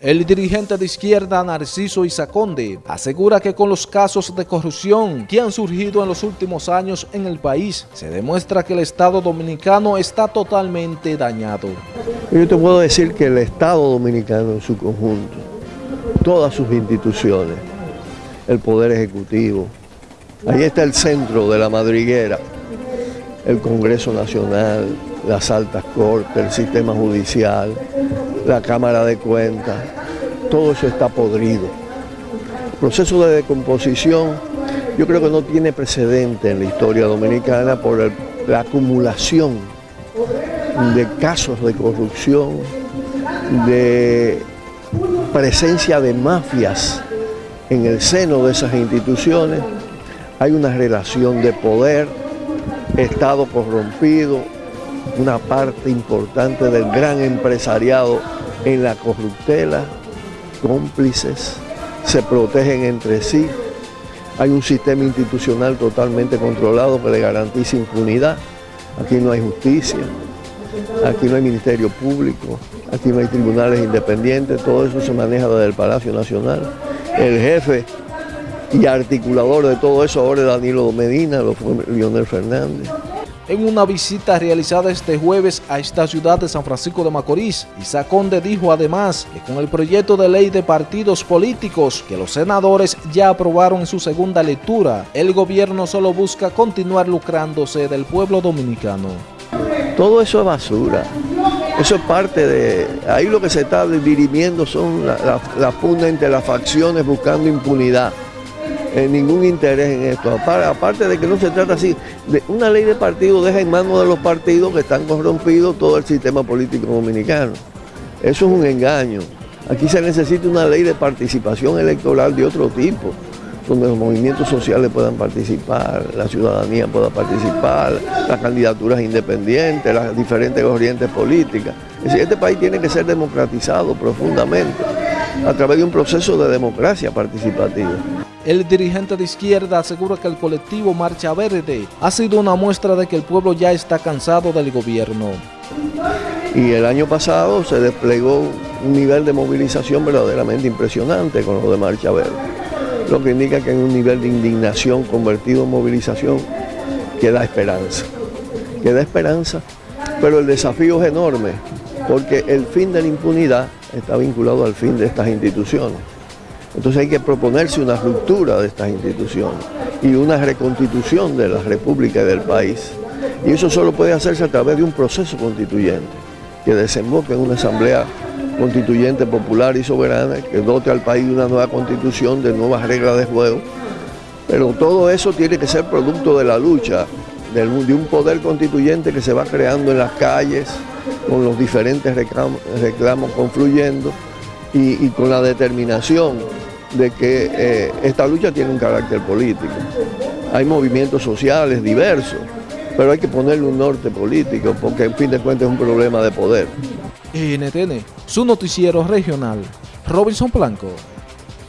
El dirigente de izquierda Narciso Isaconde asegura que con los casos de corrupción que han surgido en los últimos años en el país, se demuestra que el Estado Dominicano está totalmente dañado. Yo te puedo decir que el Estado Dominicano en su conjunto, todas sus instituciones, el Poder Ejecutivo, ahí está el centro de la madriguera, el Congreso Nacional, las altas cortes, el sistema judicial, la Cámara de Cuentas, todo eso está podrido. Proceso de decomposición yo creo que no tiene precedente en la historia dominicana por la acumulación de casos de corrupción, de presencia de mafias en el seno de esas instituciones, hay una relación de poder, Estado corrompido, una parte importante del gran empresariado en la corruptela, cómplices, se protegen entre sí, hay un sistema institucional totalmente controlado que le garantiza impunidad, aquí no hay justicia, aquí no hay ministerio público, aquí no hay tribunales independientes, todo eso se maneja desde el Palacio Nacional. El jefe y articulador de todo eso ahora es Danilo Medina, lo fue Leonel Fernández en una visita realizada este jueves a esta ciudad de San Francisco de Macorís. Isaac Conde dijo además que con el proyecto de ley de partidos políticos que los senadores ya aprobaron en su segunda lectura, el gobierno solo busca continuar lucrándose del pueblo dominicano. Todo eso es basura. Eso es parte de... Ahí lo que se está dirimiendo son las la, entre las facciones buscando impunidad ningún interés en esto. Aparte de que no se trata así, de una ley de partido deja en manos de los partidos que están corrompidos todo el sistema político dominicano. Eso es un engaño. Aquí se necesita una ley de participación electoral de otro tipo, donde los movimientos sociales puedan participar, la ciudadanía pueda participar, las candidaturas independientes, las diferentes corrientes políticas. Este país tiene que ser democratizado profundamente a través de un proceso de democracia participativa. El dirigente de izquierda asegura que el colectivo Marcha Verde ha sido una muestra de que el pueblo ya está cansado del gobierno. Y el año pasado se desplegó un nivel de movilización verdaderamente impresionante con lo de Marcha Verde, lo que indica que hay un nivel de indignación convertido en movilización que da esperanza, que da esperanza, pero el desafío es enorme, porque el fin de la impunidad está vinculado al fin de estas instituciones. Entonces hay que proponerse una ruptura de estas instituciones y una reconstitución de la República y del país. Y eso solo puede hacerse a través de un proceso constituyente que desemboque en una asamblea constituyente popular y soberana que dote al país de una nueva constitución, de nuevas reglas de juego. Pero todo eso tiene que ser producto de la lucha de un poder constituyente que se va creando en las calles, con los diferentes reclamos, confluyendo y con la determinación de que eh, esta lucha tiene un carácter político. Hay movimientos sociales diversos, pero hay que ponerle un norte político porque en fin de cuentas es un problema de poder. NTN, su noticiero regional, Robinson Blanco.